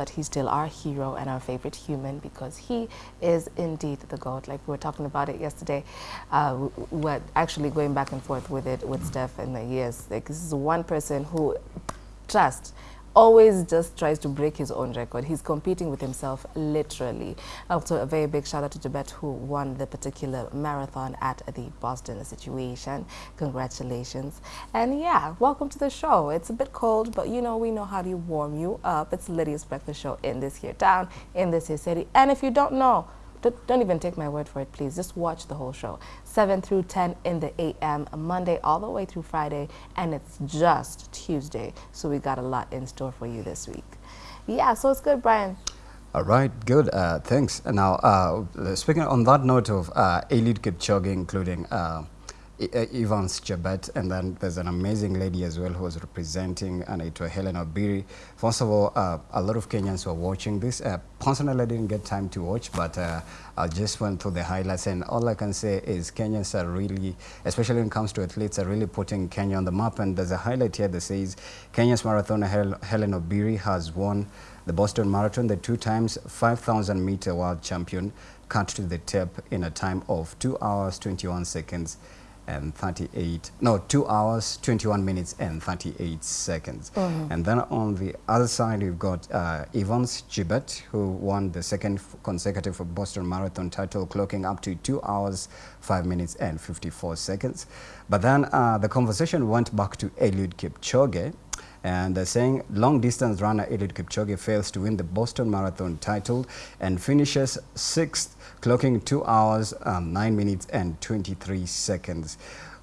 but he's still our hero and our favorite human because he is indeed the GOAT. Like we were talking about it yesterday, uh, what actually going back and forth with it with Steph in the years. Like this is one person who just always just tries to break his own record. He's competing with himself literally. Also, a very big shout out to Chebet who won the particular marathon at the Boston situation. Congratulations. And yeah, welcome to the show. It's a bit cold, but you know, we know how to warm you up. It's Lydia's Breakfast Show in this here town, in this here city. And if you don't know, don't, don't even take my word for it, please. Just watch the whole show. 7 through 10 in the a.m. Monday all the way through Friday, and it's just Tuesday. So we got a lot in store for you this week. Yeah, so it's good, Brian. All right, good. Uh, thanks. Now, uh, speaking on that note of uh, Eliud Kipchoge, including uh, Evans Chebet, and then there's an amazing lady as well who was representing Anaitwa Hellen Obiri. First of all, uh, a lot of Kenyans were watching this. Uh, personally, I didn't get time to watch, but uh, I just went through the highlights, and all I can say is Kenyans are really, especially when it comes to athletes, are really putting Kenya on the map. And there's a highlight here that says Kenya's marathoner Hel Hellen Obiri has won the Boston Marathon, the two times 5,000 meter world champion, cut to the tape in a time of 2 hours 21 seconds and 38, no, 2 hours, 21 minutes and 38 seconds. Mm -hmm. And then on the other side, we've got uh, Evans Chebet, who won the second consecutive Boston Marathon title, clocking up to 2 hours, 5 minutes and 54 seconds. But then uh, the conversation went back to Eliud Kipchoge, and uh, saying long distance runner Eliud Kipchoge fails to win the Boston Marathon title and finishes sixth, clocking 2 hours, um, 9 minutes and 23 seconds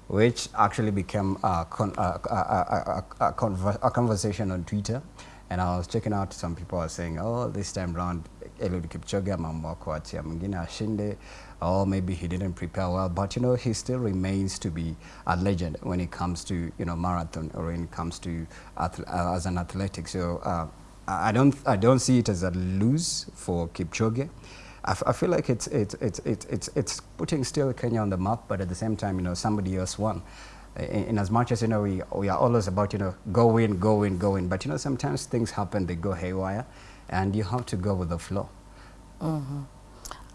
which actually became a, con a, a, a, conversation on Twitter. And I was checking out some people are saying, oh, this time round, Eliud Kipchoge mambo kuachia mwingine ashinde or maybe he didn't prepare well, but you know, he still remains to be a legend when it comes to, you know, marathon or when it comes to uh, as an athletic. So uh, I don't, I don't see it as a lose for Kipchoge. I, feel like it's, it's, it's, it's, it's, it's putting still Kenya on the map, but at the same time, you know, somebody else won. In, in, as much as, you know, we, we are always about, you know, go in, go in, go in. But, you know, sometimes things happen, they go haywire, and you have to go with the flow. Mm -hmm.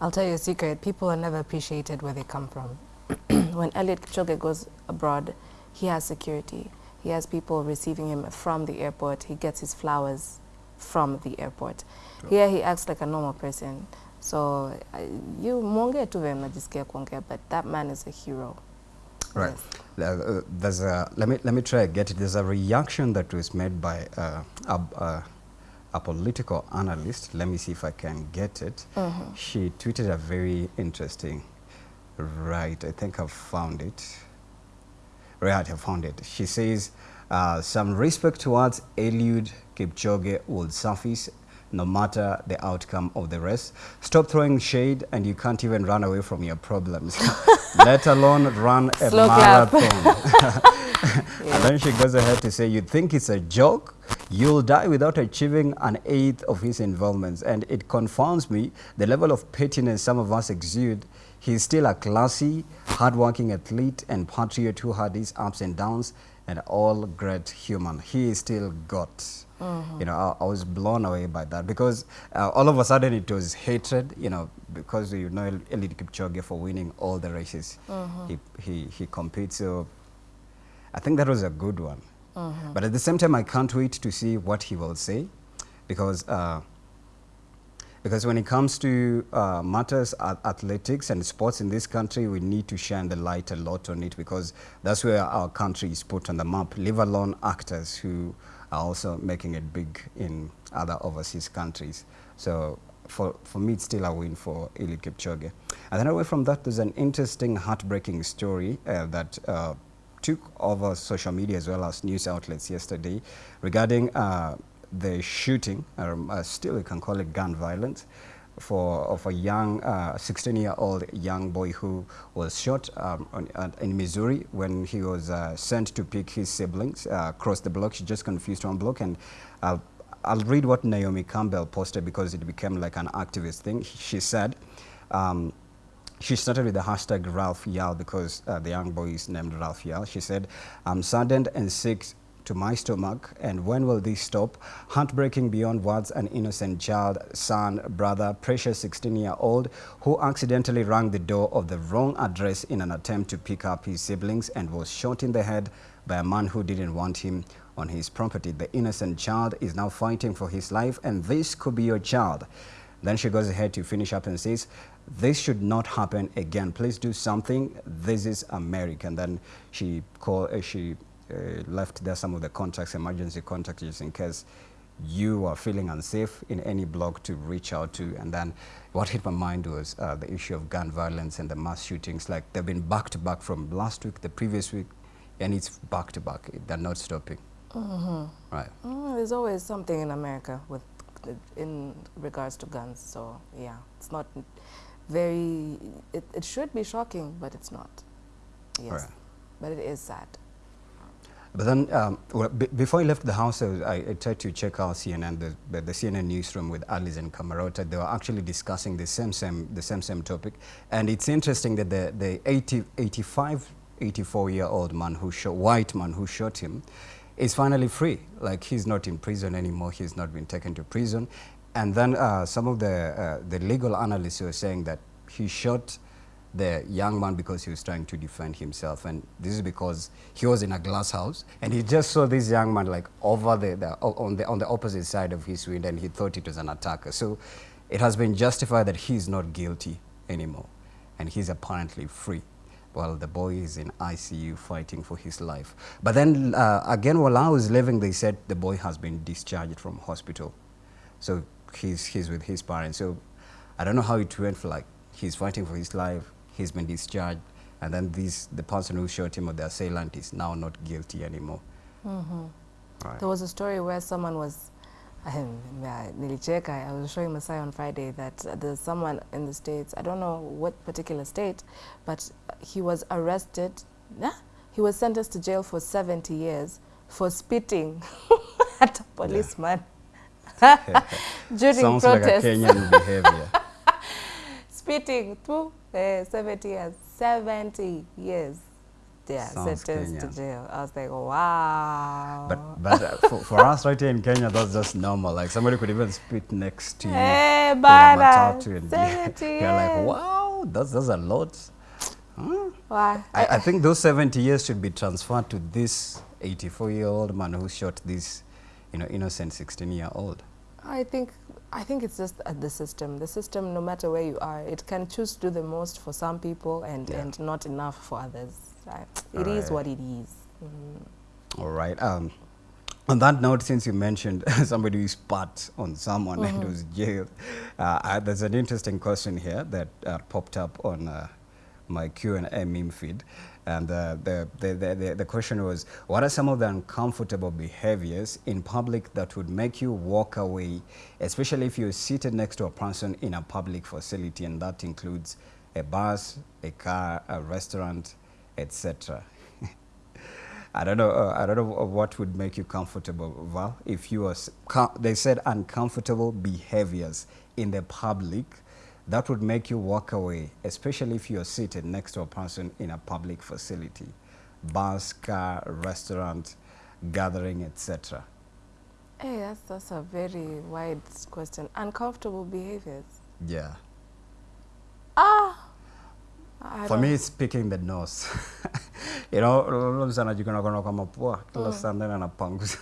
I'll tell you a secret. People are never appreciated where they come from. when Eliud Kipchoge goes abroad, he has security. He has people receiving him from the airport. He gets his flowers from the airport. Sure. Here he acts like a normal person. So uh, you monge tu najisikia kuongea, but that man is a hero. Right. Yes. Uh, there's a let me let me try get it. There's a reaction that was made by uh, uh, a political analyst. Let me see if I can get it. Mm -hmm. She tweeted a very interesting, right, I think I've found it. Right, I found it. She says, uh, some respect towards Eliud Kipchoge will surface no matter the outcome of the race. Stop throwing shade and you can't even run away from your problems, let alone run a Slow marathon. yeah. And then she goes ahead to say, you think it's a joke? You'll die without achieving an eighth of his involvements. And it confounds me the level of pettiness some of us exude. He's still a classy, hardworking athlete and patriot who had his ups and downs and all great human. He is still God. Mm -hmm. You know, I, I, was blown away by that because uh, all of a sudden it was hatred, you know, because you know Eliud Kipchoge for winning all the races mm -hmm. he, he, he competes. So I think that was a good one. Mm -hmm. But at the same time, I can't wait to see what he will say because uh, because when it comes to uh, matters athletics and sports in this country, we need to shine the light a lot on it because that's where our country is put on the map, leave alone actors who are also making it big in other overseas countries. So for, for me, it's still a win for Eliud Kipchoge. And then away from that, there's an interesting, heartbreaking story uh, that uh, took over social media as well as news outlets yesterday regarding uh, the shooting, um, uh, still you can call it gun violence, for of a young 16-year-old uh, young boy who was shot um, on, uh, in Missouri when he was uh, sent to pick his siblings uh, across the block. She just confused one block, and I'll, I'll read what Naomi Campbell posted because it became like an activist thing. She said. Um, she started with the hashtag Ralph Yarl because uh, the young boy is named Ralph Yarl. She said, I'm saddened and sick to my stomach and when will this stop? Heartbreaking beyond words an innocent child, son, brother, precious 16-year-old who accidentally rang the door of the wrong address in an attempt to pick up his siblings and was shot in the head by a man who didn't want him on his property. The innocent child is now fighting for his life and this could be your child. Then she goes ahead to finish up and says, this should not happen again. Please do something. This is America. And then she call, uh, she uh, left there some of the contacts, emergency contacts, just in case you are feeling unsafe in any block to reach out to. And then what hit my mind was uh, the issue of gun violence and the mass shootings. Like they've been back to back from last week, the previous week, and it's back to back. They're not stopping. Mm -hmm. Right. Mm, there's always something in America with in regards to guns. So yeah, it's not very, it, it should be shocking, but it's not. Yes, right. but it is sad. But then, um, well, before I left the house, I, I, tried to check out CNN, the, the CNN newsroom with Alisyn Camerota. They were actually discussing the same, same, the same, same topic. And it's interesting that the, the 80, 85, 84 year old man who shot, white man who shot him, is finally free. Like he's not in prison anymore. He's not been taken to prison. And then uh, some of the, uh, the legal analysts were saying that he shot the young man because he was trying to defend himself. And this is because he was in a glass house and he just saw this young man like over the, the, on, the, on the opposite side of his window and he thought it was an attacker. So it has been justified that he's not guilty anymore and he's apparently free while the boy is in ICU fighting for his life. But then uh, again, while I was living, they said the boy has been discharged from hospital. So he's, he's with his parents. So I don't know how it went for like, he's fighting for his life, he's been discharged, and then this, the person who shot him or the assailant is now not guilty anymore. Mm -hmm. right. There was a story where someone was nilicheka. I was showing Masai on Friday that there's someone in the States, I don't know what particular state, but he was arrested, yeah? he was sentenced to jail for 70 years for spitting at a policeman during Sounds protest. like a Kenyan behavior. spitting, through uh, 70 years, 70 years yeah, Sounds sentenced Kenyan. to jail. I was like, wow. But but uh, for, for us right here in Kenya, that's just normal. Like somebody could even spit next to you. Hey, eh, bana, and you're, you're like, wow, that's that's a lot. Huh? Why? I, I think those 70 years should be transferred to this 84-year-old man who shot this, you know, innocent 16-year-old. I think I think it's just uh, the system. The system, no matter where you are, it can choose to do the most for some people and, yeah. and not enough for others. It is right. what it is. Mm. All right. Um, on that note, since you mentioned somebody who spat on someone mm -hmm. and was jailed, uh, I, there's an interesting question here that uh, popped up on uh, my Q&A meme feed. And uh, the, the, the, the, question was, what are some of the uncomfortable behaviors in public that would make you walk away, especially if you're seated next to a person in a public facility, and that includes a bus, a car, a restaurant, etc. I don't know. Uh, I don't know what would make you comfortable. Well, if you are, they said uncomfortable behaviors in the public, that would make you walk away, especially if you are seated next to a person in a public facility, bus, car, restaurant, gathering, etc. Hey, that's that's a very wide question. Uncomfortable behaviors. Yeah. Ah. I For me, it's picking the nose. you know, anajikuna kona kwa mapua kila saa ndani anapanguza.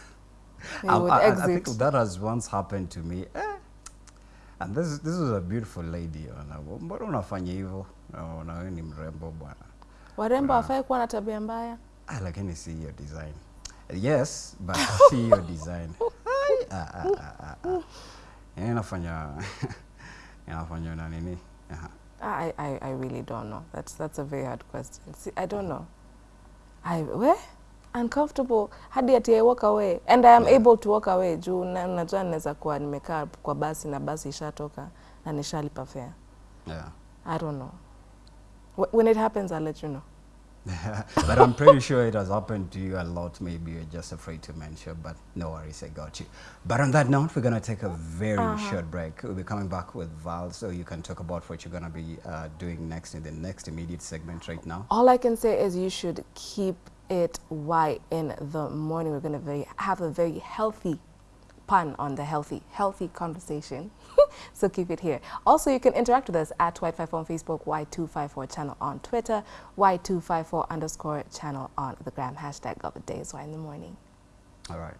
I, I think that has once happened to me. Eh. And this this was a beautiful lady. Mbona unafanya hivyo? Na wewe ni mrembo bwana. Warembo hafai kuwa na tabia mbaya. Ah, lakini si hiyo design. Yes, but si hiyo design. ah, ah, ah, ah. Inafanya inafanya na nini? Aha. I, I, I really don't know. That's, that's a very hard question. See, I don't know. I, where? Uncomfortable hadi ati I walk away and I am yeah. able to walk away juu najua naweza kuwa nimekaa kwa basi na basi ishatoka na nishalipa fare. Yeah. I don't know. When it happens, I'll let you know. but I'm pretty sure it has happened to you a lot. Maybe you're just afraid to mention, but no worries, I got you. But on that note, we're going to take a very uh -huh. short break. We'll be coming back with Val, so you can talk about what you're going to be uh, doing next in the next immediate segment right now. All I can say is you should keep it why in the morning we're going to have a very healthy pun on the healthy, healthy conversation. so keep it here. Also, you can interact with us at Y54 on Facebook, Y254 channel on Twitter, Y254 underscore channel on the gram, hashtag of the day is Y in the morning. All right.